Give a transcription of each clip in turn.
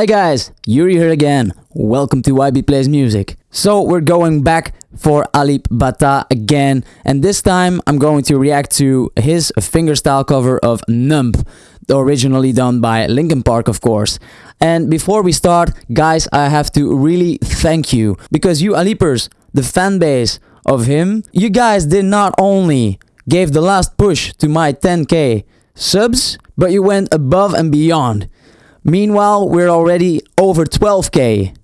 Hi guys, Yuri here again. Welcome to YB Plays Music. So we're going back for Alip Ba Ta again and this time I'm going to react to his fingerstyle cover of Numb, originally done by Linkin Park of course. And before we start, guys, I have to really thank you because you Alipers, the fan base of him, you guys did not only gave the last push to my 10k subs, but you went above and beyond. Meanwhile, we're already over 12k.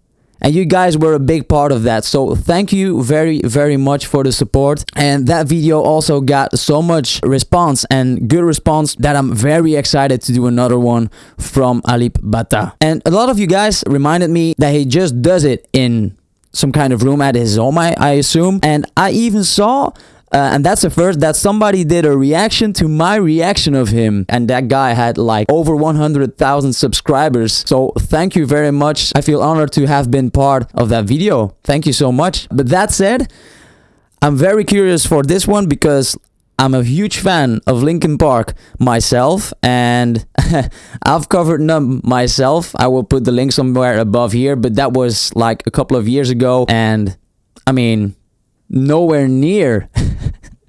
And you guys were a big part of that. So thank you very, very much for the support. And that video also got so much response and good response that I'm very excited to do another one from Alip Ba Ta. And a lot of you guys reminded me that he just does it in some kind of room at his home, I, I assume. And I even saw uh, and that's the first that somebody did a reaction to my reaction of him. And that guy had like over 100,000 subscribers. So thank you very much. I feel honored to have been part of that video. Thank you so much. But that said, I'm very curious for this one because I'm a huge fan of Linkin Park myself and I've covered them myself. I will put the link somewhere above here, but that was like a couple of years ago and I mean, nowhere near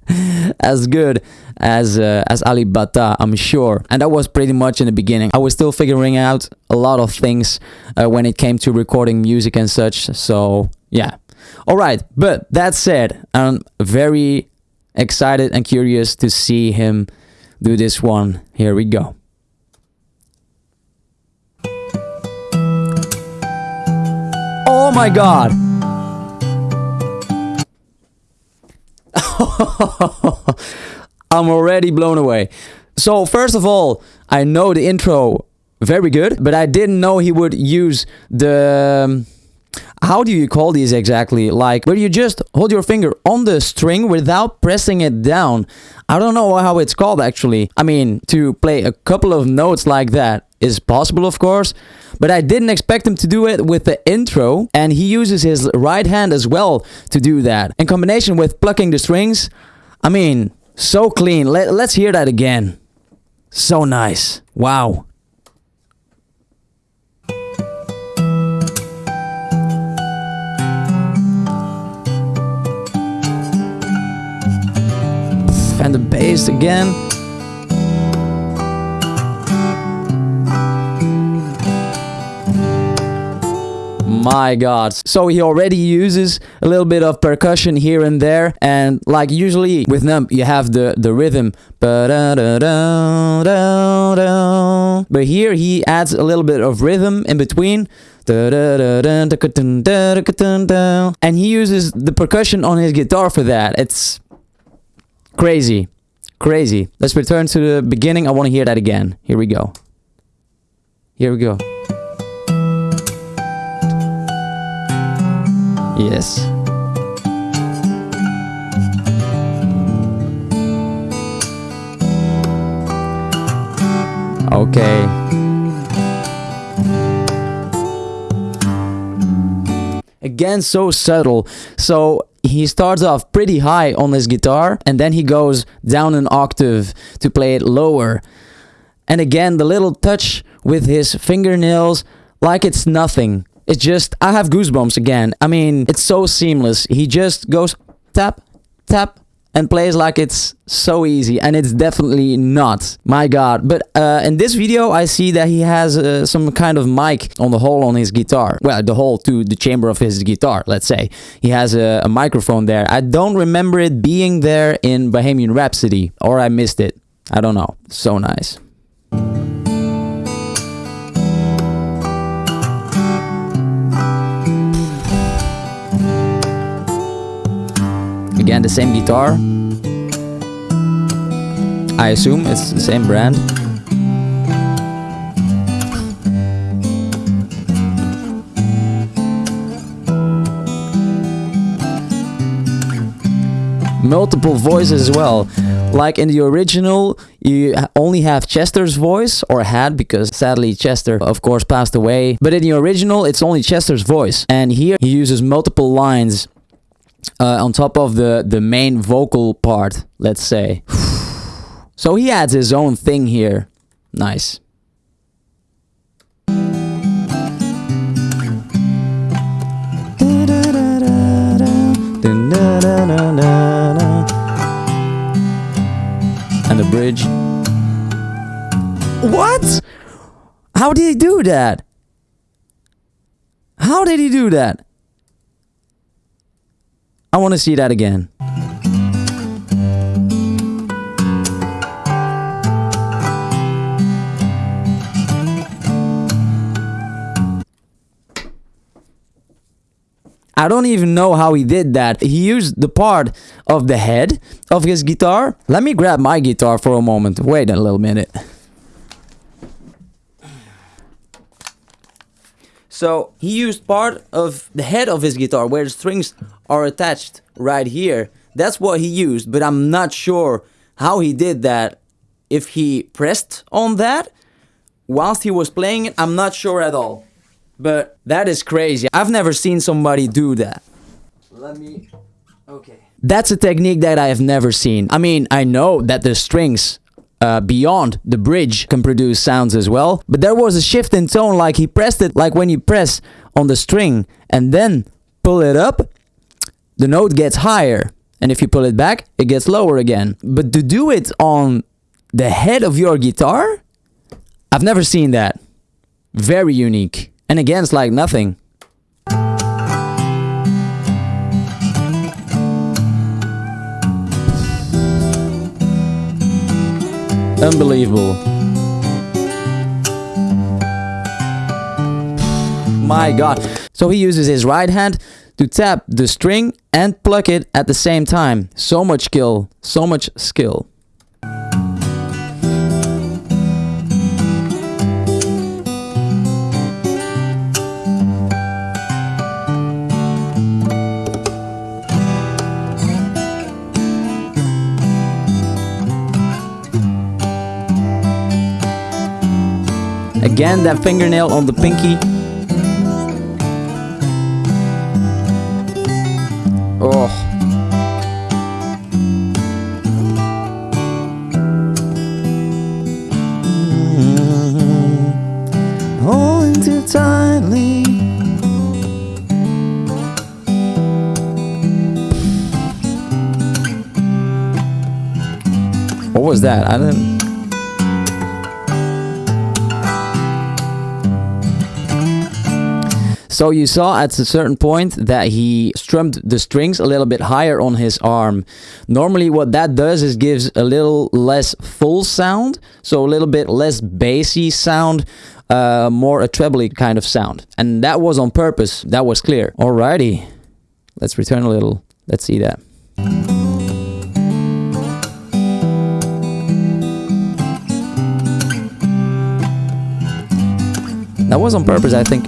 as good as uh, as Alip Ba Ta, I'm sure. And that was pretty much in the beginning. I was still figuring out a lot of things uh, when it came to recording music and such. So yeah. All right. But that said, I'm very excited and curious to see him do this one. Here we go. Oh my god! I'm already blown away. So first of all, I know the intro very good, but I didn't know he would use the... Um, how do you call these exactly? Like, where you just hold your finger on the string without pressing it down. I don't know how it's called actually. I mean, to play a couple of notes like that is possible, of course, but I didn't expect him to do it with the intro, and he uses his right hand as well to do that. In combination with plucking the strings, I mean, so clean. Let, let's hear that again. So nice. Wow. And the bass again. My god. So he already uses a little bit of percussion here and there and like usually with numb you have the the rhythm. But here he adds a little bit of rhythm in between. And he uses the percussion on his guitar for that it's crazy crazy let's return to the beginning i want to hear that again here we go here we go Yes. Okay. Again, so subtle. So he starts off pretty high on his guitar and then he goes down an octave to play it lower. And again, the little touch with his fingernails like it's nothing. It's just, I have goosebumps again. I mean, it's so seamless. He just goes tap, tap, and plays like it's so easy and it's definitely not. My god. But uh, in this video I see that he has uh, some kind of mic on the hole on his guitar. Well the hole to the chamber of his guitar let's say. He has a, a microphone there. I don't remember it being there in Bohemian Rhapsody or I missed it. I don't know. So nice Again, the same guitar. I assume it's the same brand. multiple voices as well. Like in the original, you only have Chester's voice, or had, because sadly Chester, of course, passed away. But in the original, it's only Chester's voice. And here, he uses multiple lines uh, on top of the, the main vocal part, let's say. so he adds his own thing here. Nice. And the bridge. What? How did he do that? How did he do that? I want to see that again. I don't even know how he did that. He used the part of the head of his guitar. Let me grab my guitar for a moment. Wait a little minute. So he used part of the head of his guitar where the strings are attached right here. That's what he used, but I'm not sure how he did that. If he pressed on that whilst he was playing it, I'm not sure at all. But that is crazy. I've never seen somebody do that. Let me. Okay. That's a technique that I have never seen. I mean, I know that the strings uh, beyond the bridge can produce sounds as well, but there was a shift in tone, like he pressed it, like when you press on the string and then pull it up, the note gets higher. And if you pull it back, it gets lower again. But to do it on the head of your guitar, I've never seen that. Very unique. And again, it's like nothing. Unbelievable. My god. So he uses his right hand to tap the string and pluck it at the same time. So much skill. So much skill. Again, that fingernail on the pinky. What was that? I didn't. So you saw at a certain point that he strummed the strings a little bit higher on his arm. Normally what that does is gives a little less full sound, so a little bit less bassy sound, uh, more a trebly kind of sound. And that was on purpose, that was clear. Alrighty, let's return a little, let's see that. That was on purpose, I think.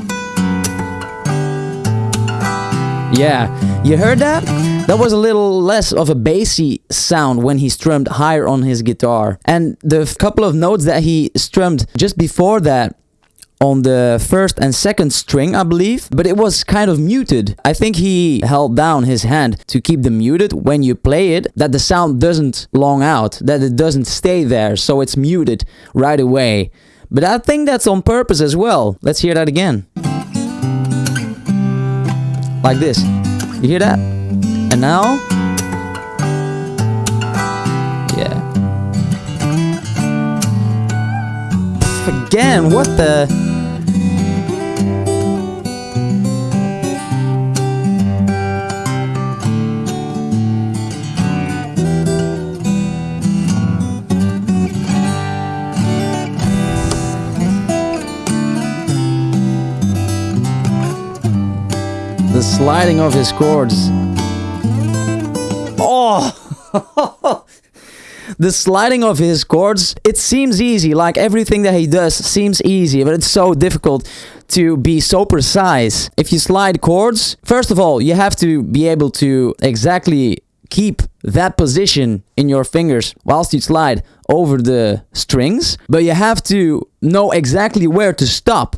Yeah, you heard that? That was a little less of a bassy sound when he strummed higher on his guitar. And the couple of notes that he strummed just before that on the first and second string, I believe, but it was kind of muted. I think he held down his hand to keep them muted when you play it, that the sound doesn't long out, that it doesn't stay there, so it's muted right away. But I think that's on purpose as well. Let's hear that again like this. You hear that? And now, yeah. Again, what the? Sliding of his chords. Oh! the sliding of his chords, it seems easy, like everything that he does seems easy, but it's so difficult to be so precise. If you slide chords, first of all, you have to be able to exactly keep that position in your fingers whilst you slide over the strings, but you have to know exactly where to stop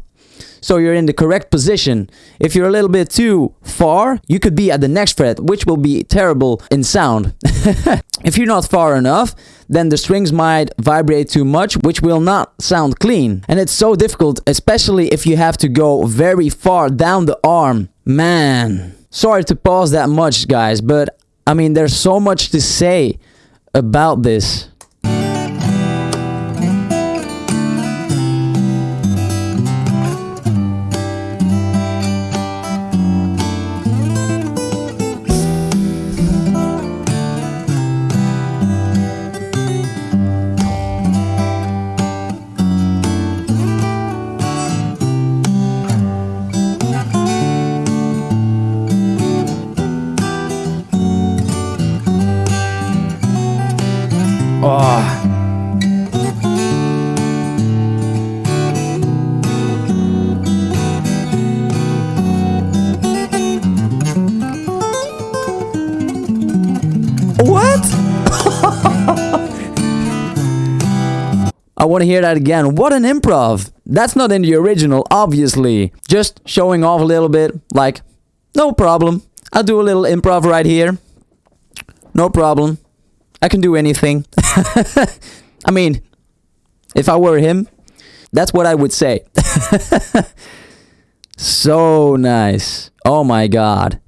so you're in the correct position. If you're a little bit too far, you could be at the next fret, which will be terrible in sound. if you're not far enough, then the strings might vibrate too much, which will not sound clean. And it's so difficult, especially if you have to go very far down the arm. Man, sorry to pause that much, guys, but I mean, there's so much to say about this. Want to hear that again. What an improv. That's not in the original, obviously. Just showing off a little bit. Like, no problem. I'll do a little improv right here. No problem. I can do anything. I mean, if I were him, that's what I would say. so nice. Oh my god.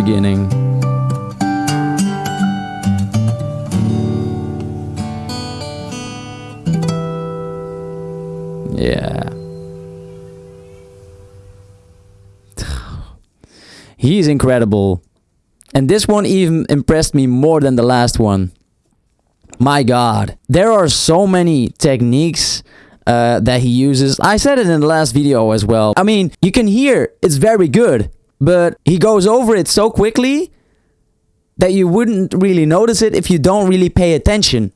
Beginning. Yeah. He's incredible. And this one even impressed me more than the last one. My god. There are so many techniques uh, that he uses. I said it in the last video as well. I mean, you can hear it's very good, but he goes over it so quickly that you wouldn't really notice it if you don't really pay attention.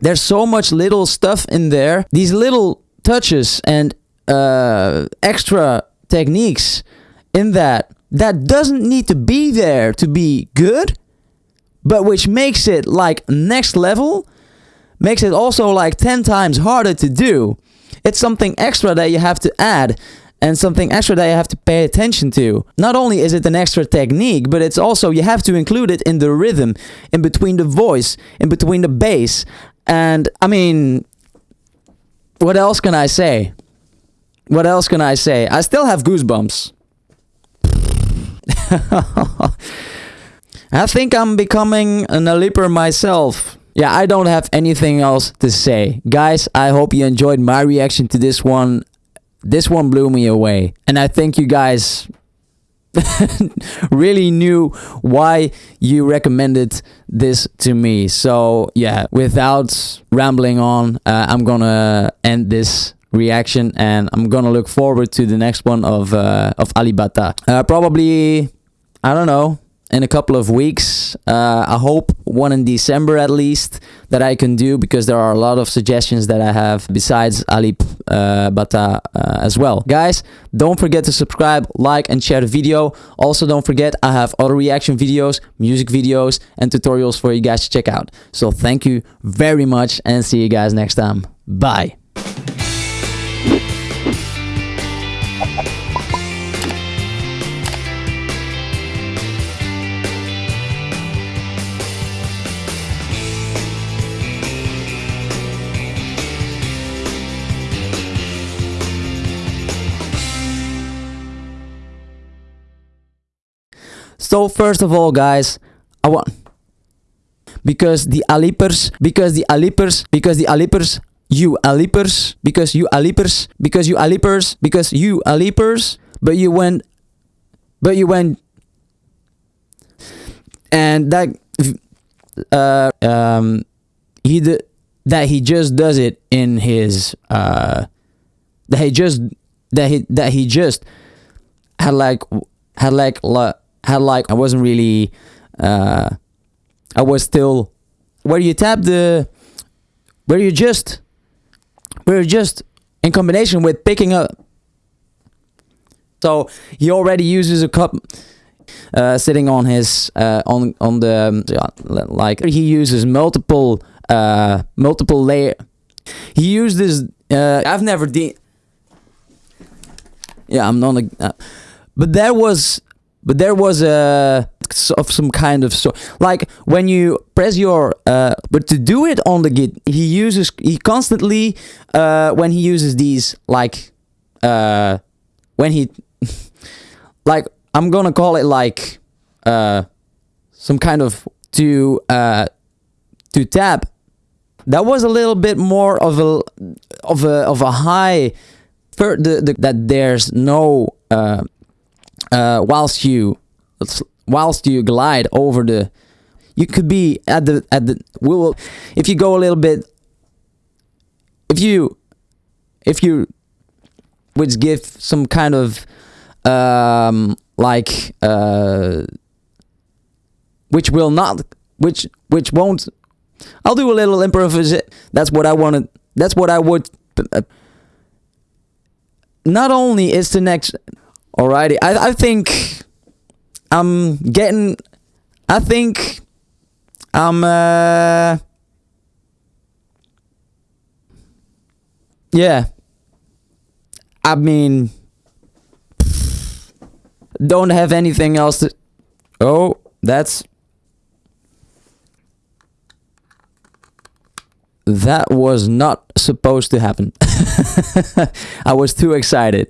There's so much little stuff in there. These little touches and uh, extra techniques in that that doesn't need to be there to be good, but which makes it like next level, makes it also like 10 times harder to do. It's something extra that you have to add and something extra that you have to pay attention to. Not only is it an extra technique, but it's also you have to include it in the rhythm, in between the voice, in between the bass. And I mean, what else can I say? What else can I say? I still have goosebumps. I think I'm becoming an Aliper myself. Yeah, I don't have anything else to say. Guys, I hope you enjoyed my reaction to this one. This one blew me away. And I think you guys really knew why you recommended this to me. So, yeah, without rambling on, uh, I'm gonna end this reaction and I'm gonna look forward to the next one of uh, of Alip Ba Ta. Uh, probably, I don't know, in a couple of weeks. Uh, I hope one in December at least that I can do because there are a lot of suggestions that I have besides Alip uh, Bata uh, as well. Guys, don't forget to subscribe, like and share the video. Also don't forget I have other reaction videos, music videos and tutorials for you guys to check out. So thank you very much and see you guys next time. Bye. So first of all, guys, I want because the Alipers, because the Alipers, because the Alipers, you Alipers, because you Alipers, because you Alipers, because you Alipers, but you went, but you went, and that, uh, um, he d- that he just does it in his, uh, that he just that he that he just had like had like la had like I wasn't really uh I was still where you tap the where you just where you just in combination with picking up so he already uses a cup uh, sitting on his uh, on on the um, like he uses multiple uh, multiple layer. He uses uh, I've never de- yeah I'm not a, uh, but there was but there was a of some kind of so like when you press your uh but to do it on the git he uses he constantly uh when he uses these like uh when he like i'm gonna call it like uh some kind of to uh to tab that was a little bit more of a of a of a high the, the that there's no uh uh whilst you whilst you glide over the you could be at the at the we will if you go a little bit if you if you which give some kind of um like uh which will not which which won't I'll do a little improvisation that's what I wanted that's what I would uh, not only is the next alrighty I I think I'm getting. I think I'm. Uh, yeah. I mean, don't have anything else to. Oh, that's. That was not supposed to happen. I was too excited.